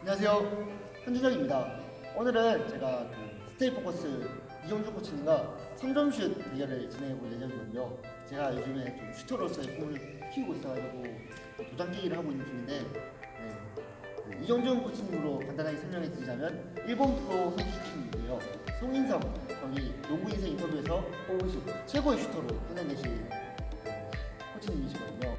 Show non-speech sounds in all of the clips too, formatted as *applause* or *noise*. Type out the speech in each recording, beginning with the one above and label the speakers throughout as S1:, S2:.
S1: 안녕하세요. 현준혁입니다. 오늘은 제가 그 스테이 포커스 이정준 코치님과 3점슛 대결을 진행해 볼 예정이거든요. 제가 요즘에 좀 슈터로서의 꿈을 키우고 있어가지고 도장 깨기를 하고 있는 중인데 네. 그 이정준 코치님으로 간단하게 설명해 드리자면 일본 프로 선수 출신인데요 송인성 거기 농구 인생 인터뷰에서 뽑으신 최고의 슈터로 해내내신 코치님이시거든요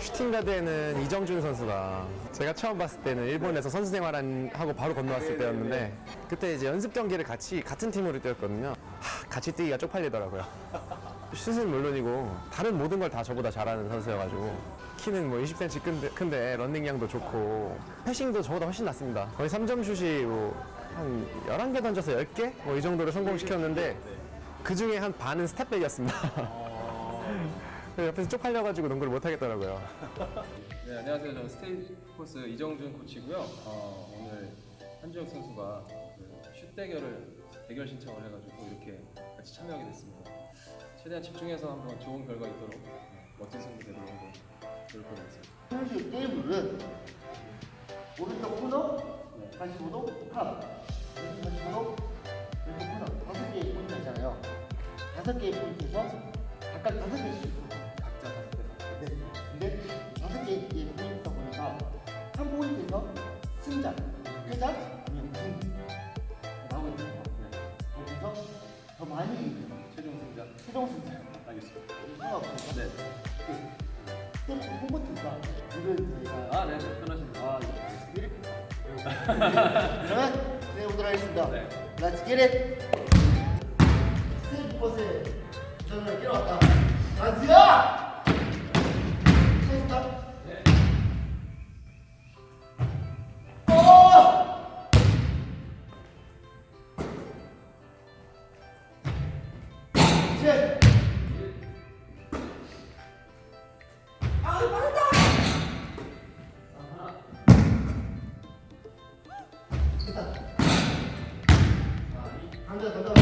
S2: 슈팅 가드에는 이정준 선수가 제가 처음 봤을 때는 일본에서 선수 생활하고 바로 건너왔을 때였는데 그때 이제 연습 경기를 같이 같은 팀으로 뛰었거든요. 하, 같이 뛰기가 쪽팔리더라고요. 슛은 물론이고 다른 모든 걸 다 저보다 잘하는 선수여가지고 키는 뭐 20cm 큰데, 큰데 런닝량도 좋고 패싱도 저보다 훨씬 낫습니다. 거의 3점 슛이 뭐 한 11개 던져서 10개? 뭐 이 정도를 성공시켰는데 그 중에 한 반은 step back이었습니다. *laughs* 옆에서 쪽팔려가지고 농구를 못 하겠더라고요.
S3: 네, 안녕하세요. 저는 스테이포스 이정준 코치고요. 어, 오늘 한주혁 선수가 그슛 대결을 대결 신청을 해가지고 이렇게 같이 참여하게 됐습니다. 최대한 집중해서 한번 좋은 결과 있도록 네, 멋진 승부 되도록 한번 노력해보겠습니다.
S1: 선수 게임 룰은 오른쪽 코너, 45도 탑, 왼쪽 45도 왼쪽 코너 다섯 개의 포인트 있잖아요. 다섯 개의 포인트에서 각각 다섯 개씩 승자.
S3: 알겠습니다.
S1: 상관없어요.
S3: 네.
S1: 스태프 홍보팀과 룰을 저희가
S3: 아, 네, 네. 편하십니다. 아, 네.
S1: 이렇게 그러면 네 오도록 하겠습니다.
S3: 네.
S1: Let's get it. 스테이크 버스에 전화를 끼러 왔다. 라즈야! 던져 던져.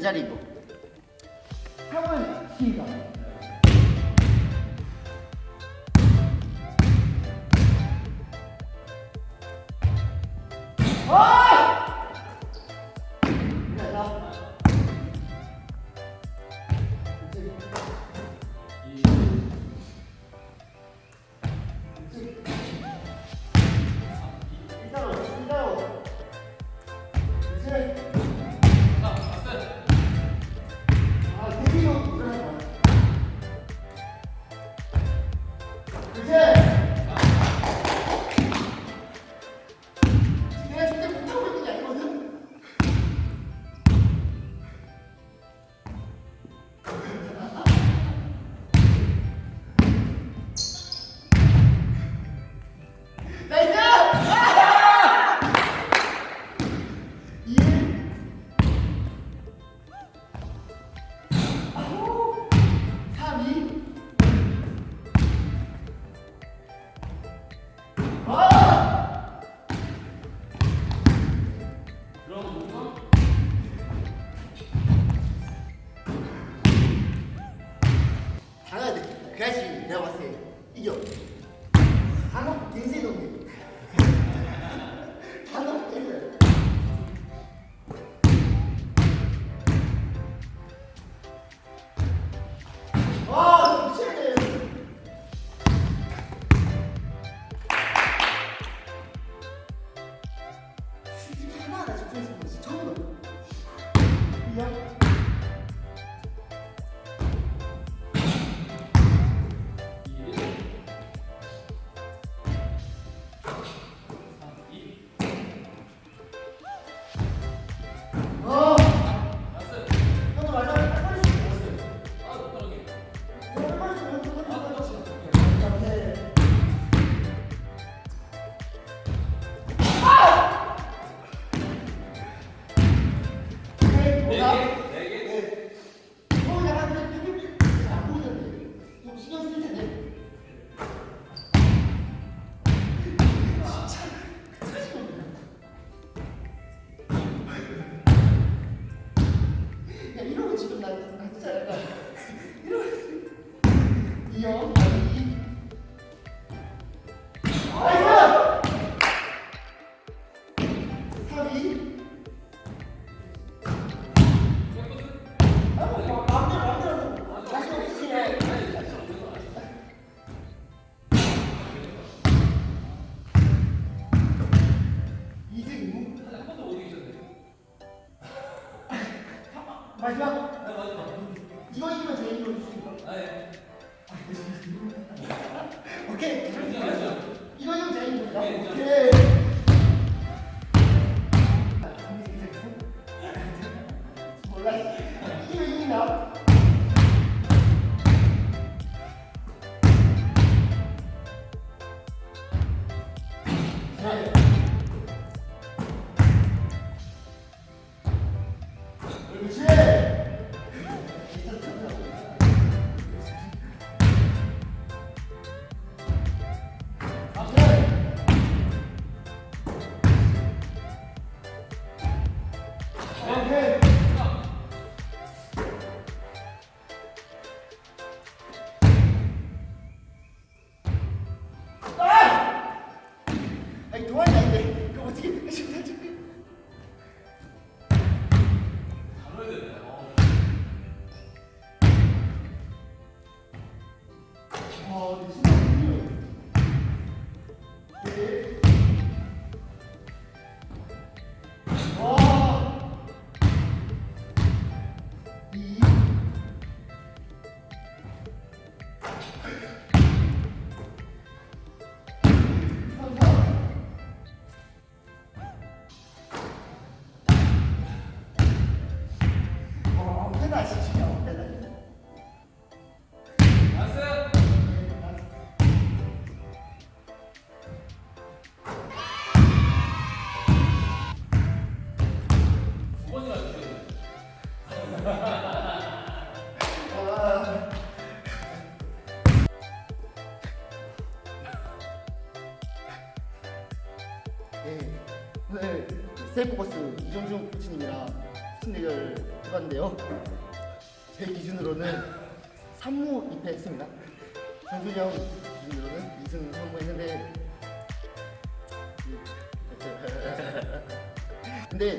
S1: জানিব। 아, 뭐, 없으시네 이승 이무 마지막 오늘 세이프버스 이정중 코치님이랑 수능 대결 해봤는데요. 제 기준으로는 3무 2패 했습니다. 정준이 형 기준으로는 2승 3무 했는데 근데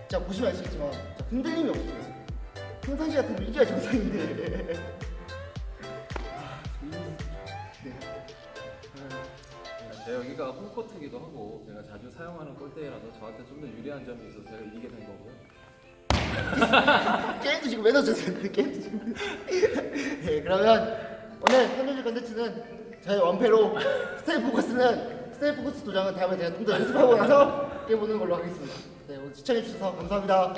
S1: 진짜 보시면 아시겠지만 흔들림이 없어요. 평상시 같으면 이게 정상인데
S3: 여기가 홈코트기도 하고 제가 자주 사용하는 골대라서 저한테 좀 더 유리한 점이 있어서 제가 이기게 된 거고요. *laughs*
S1: 게임도 지금 왜 넣어줬어요? *laughs* 게임도 지금. *laughs* 네, 그러면 오늘 편집실 컨텐츠는 저희 원패로 스테이 포커스는 스테이 포커스 도장은 다음에 제가 좀 더 연습하고 나서 깨보는 걸로 하겠습니다. 네, 오늘 시청해주셔서 감사합니다.